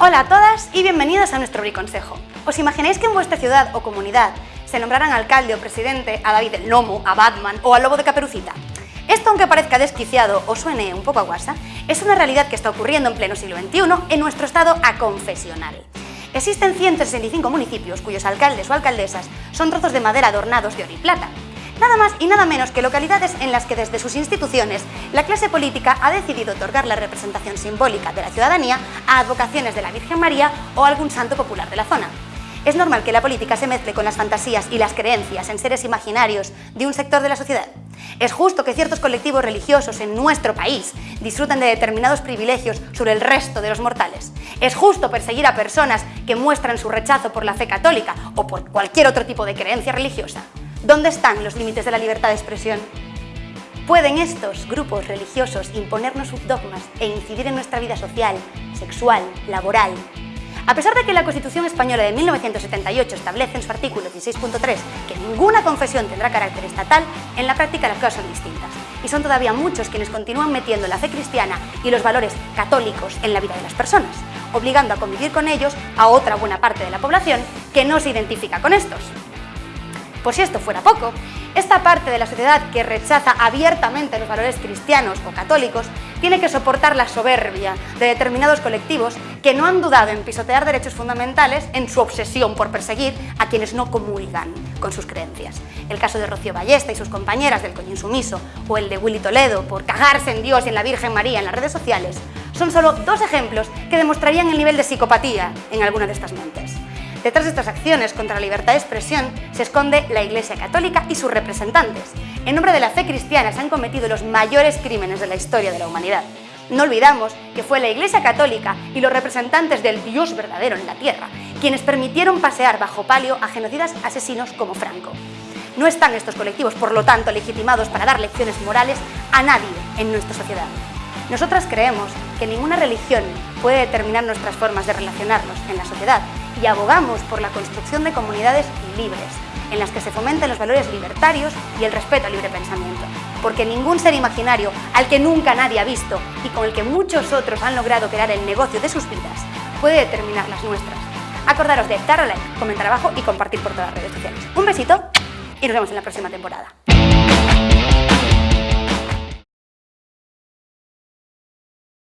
Hola a todas y bienvenidas a nuestro briconsejo. ¿Os imagináis que en vuestra ciudad o comunidad se nombraran alcalde o presidente a David el Nomo, a Batman o al Lobo de Caperucita? Esto, aunque parezca desquiciado o suene un poco a guasa, es una realidad que está ocurriendo en pleno siglo XXI en nuestro estado aconfesional. Existen 165 municipios cuyos alcaldes o alcaldesas son trozos de madera adornados de oro y plata. Nada más y nada menos que localidades en las que desde sus instituciones la clase política ha decidido otorgar la representación simbólica de la ciudadanía a advocaciones de la Virgen María o algún santo popular de la zona. Es normal que la política se mezcle con las fantasías y las creencias en seres imaginarios de un sector de la sociedad. Es justo que ciertos colectivos religiosos en nuestro país disfruten de determinados privilegios sobre el resto de los mortales. Es justo perseguir a personas que muestran su rechazo por la fe católica o por cualquier otro tipo de creencia religiosa. ¿Dónde están los límites de la libertad de expresión? ¿Pueden estos grupos religiosos imponernos sus dogmas e incidir en nuestra vida social, sexual, laboral, a pesar de que la Constitución Española de 1978 establece en su artículo 16.3 que ninguna confesión tendrá carácter estatal, en la práctica las cosas son distintas. Y son todavía muchos quienes continúan metiendo la fe cristiana y los valores católicos en la vida de las personas, obligando a convivir con ellos a otra buena parte de la población que no se identifica con estos. Por si esto fuera poco, esta parte de la sociedad que rechaza abiertamente los valores cristianos o católicos tiene que soportar la soberbia de determinados colectivos que no han dudado en pisotear derechos fundamentales en su obsesión por perseguir a quienes no comulgan con sus creencias. El caso de Rocío Ballesta y sus compañeras del coño insumiso o el de Willy Toledo por cagarse en Dios y en la Virgen María en las redes sociales son solo dos ejemplos que demostrarían el nivel de psicopatía en alguna de estas mentes. Detrás de estas acciones contra la libertad de expresión se esconde la Iglesia Católica y sus representantes. En nombre de la fe cristiana se han cometido los mayores crímenes de la historia de la humanidad. No olvidamos que fue la Iglesia Católica y los representantes del Dios verdadero en la tierra quienes permitieron pasear bajo palio a genocidas asesinos como Franco. No están estos colectivos, por lo tanto, legitimados para dar lecciones morales a nadie en nuestra sociedad. Nosotras creemos que ninguna religión puede determinar nuestras formas de relacionarnos en la sociedad y abogamos por la construcción de comunidades libres, en las que se fomenten los valores libertarios y el respeto al libre pensamiento. Porque ningún ser imaginario al que nunca nadie ha visto y con el que muchos otros han logrado crear el negocio de sus vidas puede determinar las nuestras. Acordaros de dar a like, comentar abajo y compartir por todas las redes sociales. Un besito y nos vemos en la próxima temporada.